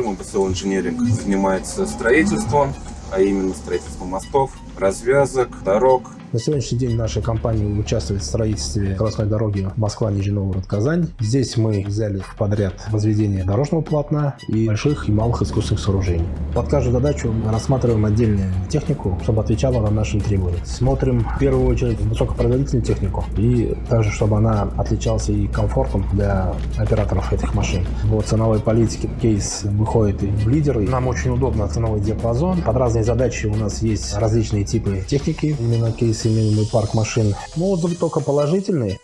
Cell Engineering занимается строительством, а именно строительством мостов, развязок, дорог, на сегодняшний день наша компания участвует в строительстве скоростной дороги Москва-Нижний Новгород-Казань. Здесь мы взяли в подряд возведение дорожного полотна и больших и малых искусственных сооружений. Под каждую задачу мы рассматриваем отдельную технику, чтобы отвечала на наши требования. Смотрим в первую очередь высокопроизводительную технику и также, чтобы она отличалась и комфортом для операторов этих машин. В ценовой политике кейс выходит и в лидеры. Нам очень удобно ценовой диапазон. Под разные задачи у нас есть различные типы техники. Именно кейс семейный парк машин. Ну, отзывы только положительные.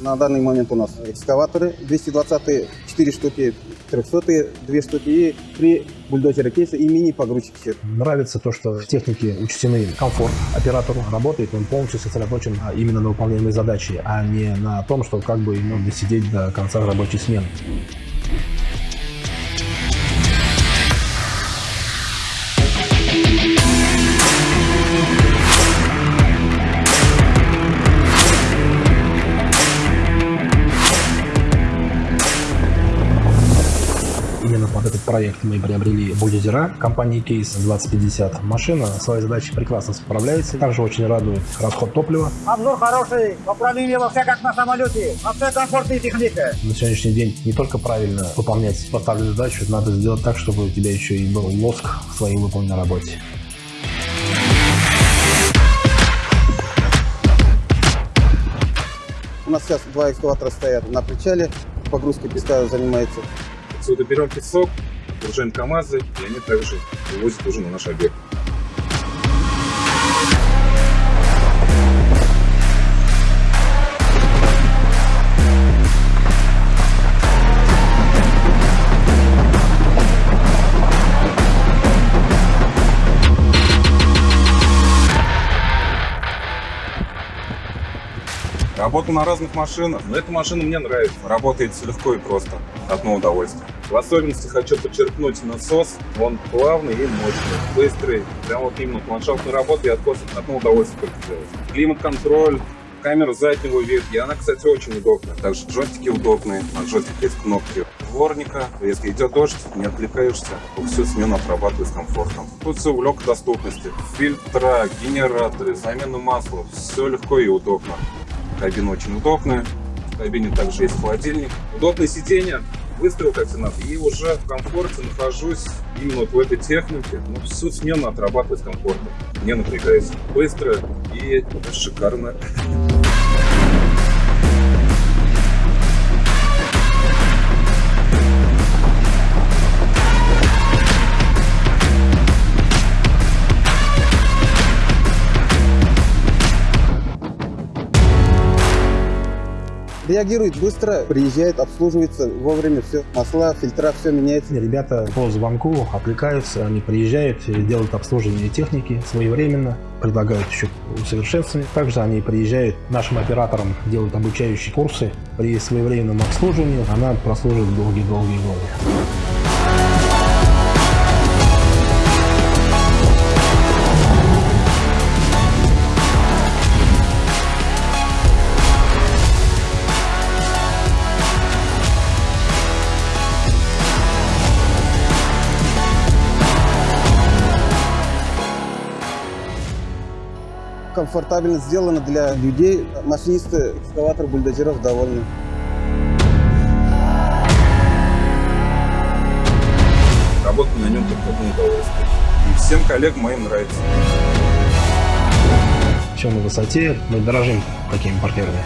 На данный момент у нас экскаваторы 220 4 штуки, 300 2 штуки и 3 бульдозера кейса и мини-погрузчики. Нравится то, что в технике учтены комфорт оператору. Работает он полностью сосредоточен именно на выполняемой задаче, а не на том, что как бы ему досидеть до конца рабочей смены. Именно под этот проект мы приобрели бульдозера компании Case 2050. Машина своей задачей прекрасно справляется. Также очень радует расход топлива. Обзор хороший, управление во все как на самолете, во все комфортная техника. На сегодняшний день не только правильно выполнять поставленную задачу, надо сделать так, чтобы у тебя еще и был лоск в своей выполненной работе. У нас сейчас два экскаватора стоят на причале, погрузкой песка занимается Отсюда берем песок, отгружаем КАМАЗы, и они также вывозят уже на наш объект. Работаю на разных машинах, но эта машина мне нравится. Работает легко и просто, одно удовольствие. В особенности хочу подчеркнуть насос. Он плавный и мощный, быстрый. Прям вот именно ландшафтной работы и откос одно удовольствие только делать. Климат-контроль, камера заднего вида. И она, кстати, очень удобная. Также джойстики удобные. На джойстике есть кнопки дворника. Если идет дождь, не отвлекаешься, всю смену отрабатываешь с комфортом. Тут все в легкой доступности. Фильтра, генераторы, замена масла. Все легко и удобно. Кабина очень удобная. В кабине также есть холодильник. Удобное сиденье. Выставил как надо. И уже в комфорте нахожусь именно вот в этой технике. Ну, всю смену отрабатывать комфортно. Не напрягаясь. Быстро и шикарно. Реагирует быстро, приезжает, обслуживается вовремя, все, масла, фильтра, все меняется. Ребята по звонку отвлекаются, они приезжают, делают обслуживание техники своевременно, предлагают еще усовершенствование. Также они приезжают нашим операторам, делают обучающие курсы. При своевременном обслуживании она прослужит долгие-долгие годы. Комфортабельно сделано для людей. Машинисты экскаватор бульдозеров довольны. Работа на нем только одно удовольствие. И всем коллегам моим нравится. Все на высоте, мы дорожим такими партнерами.